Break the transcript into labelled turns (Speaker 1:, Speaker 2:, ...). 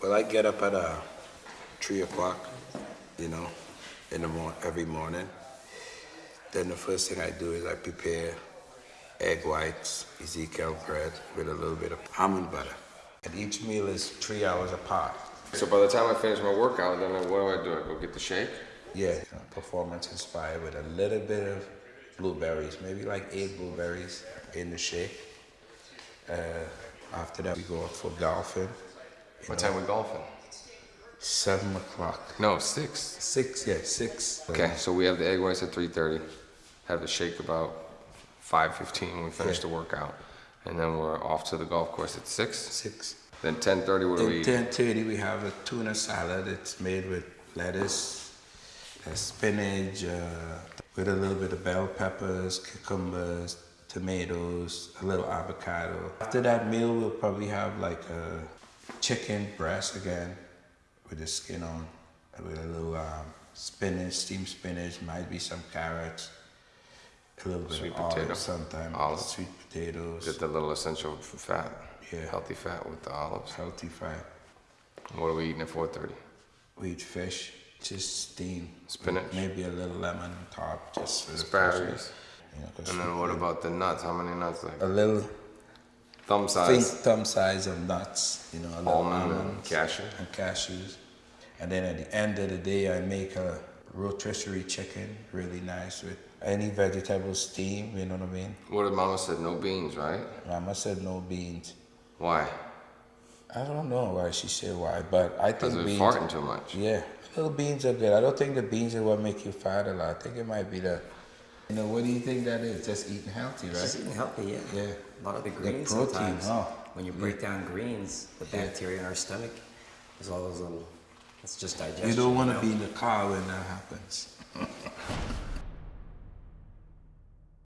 Speaker 1: Well, I get up at uh, three o'clock, you know, in the morning every morning. Then the first thing I do is I prepare egg whites, Ezekiel bread with a little bit of almond butter. And each meal is three hours apart.
Speaker 2: So by the time I finish my workout, then I, what do I do? I go get the shake?
Speaker 1: Yeah, you know, performance inspired with a little bit of blueberries, maybe like eight blueberries in the shake. Uh, after that, we go out for golfing.
Speaker 2: What time we golfing?
Speaker 1: Seven o'clock.
Speaker 2: No, six.
Speaker 1: Six, yeah, six.
Speaker 2: Okay, so we have the egg whites at 3.30. Have the shake about 5.15 when we finish
Speaker 1: Yeah.
Speaker 2: the workout. And then we're off to the golf course at 6.
Speaker 1: Six.
Speaker 2: Then 10.30, what do we
Speaker 1: At
Speaker 2: eat?
Speaker 1: ten thirty, we have a tuna salad. It's made with lettuce, uh, spinach, uh, with a little bit of bell peppers, cucumbers, tomatoes, a little avocado. After that meal, we'll probably have like a chicken breast again, with the skin on, with a little um, spinach, steamed spinach, might be some carrots, a little bit
Speaker 2: Sweet
Speaker 1: of
Speaker 2: potato.
Speaker 1: olives sometimes,
Speaker 2: Olives.
Speaker 1: sweet potatoes,
Speaker 2: Get the little essential fat.
Speaker 1: Yeah.
Speaker 2: Healthy fat with the olives.
Speaker 1: healthy fat.
Speaker 2: What are we eating at 4.30?
Speaker 1: We eat fish, just steam.
Speaker 2: Spinach.
Speaker 1: Maybe a little lemon on top, just for
Speaker 2: Asparagus.
Speaker 1: You know,
Speaker 2: And then what about the nuts? How many nuts? Like
Speaker 1: a little
Speaker 2: thumb
Speaker 1: think
Speaker 2: size?
Speaker 1: thumb size of nuts, you know, a little
Speaker 2: Almond and
Speaker 1: almonds
Speaker 2: cashew?
Speaker 1: and cashews. And then at the end of the day, I make a rotisserie chicken, really nice with any vegetable steam. You know what I mean?
Speaker 2: What did Mama said? No beans, right?
Speaker 1: Mama said no beans.
Speaker 2: Why?
Speaker 1: I don't know why she said why, but I think
Speaker 2: we're
Speaker 1: beans.
Speaker 2: farting too much.
Speaker 1: Yeah, little beans are good. I don't think the beans are what make you fat a lot. I think it might be the, you know, what do you think that is? Just eating healthy, right?
Speaker 3: Just eating healthy, yeah.
Speaker 1: Yeah.
Speaker 3: A lot of
Speaker 1: the
Speaker 3: greens
Speaker 1: protein,
Speaker 3: sometimes.
Speaker 1: huh?
Speaker 3: When you break down greens, the bacteria in our stomach, there's all those little. It's just digestion.
Speaker 1: You don't want to
Speaker 3: know?
Speaker 1: be in the car when that happens.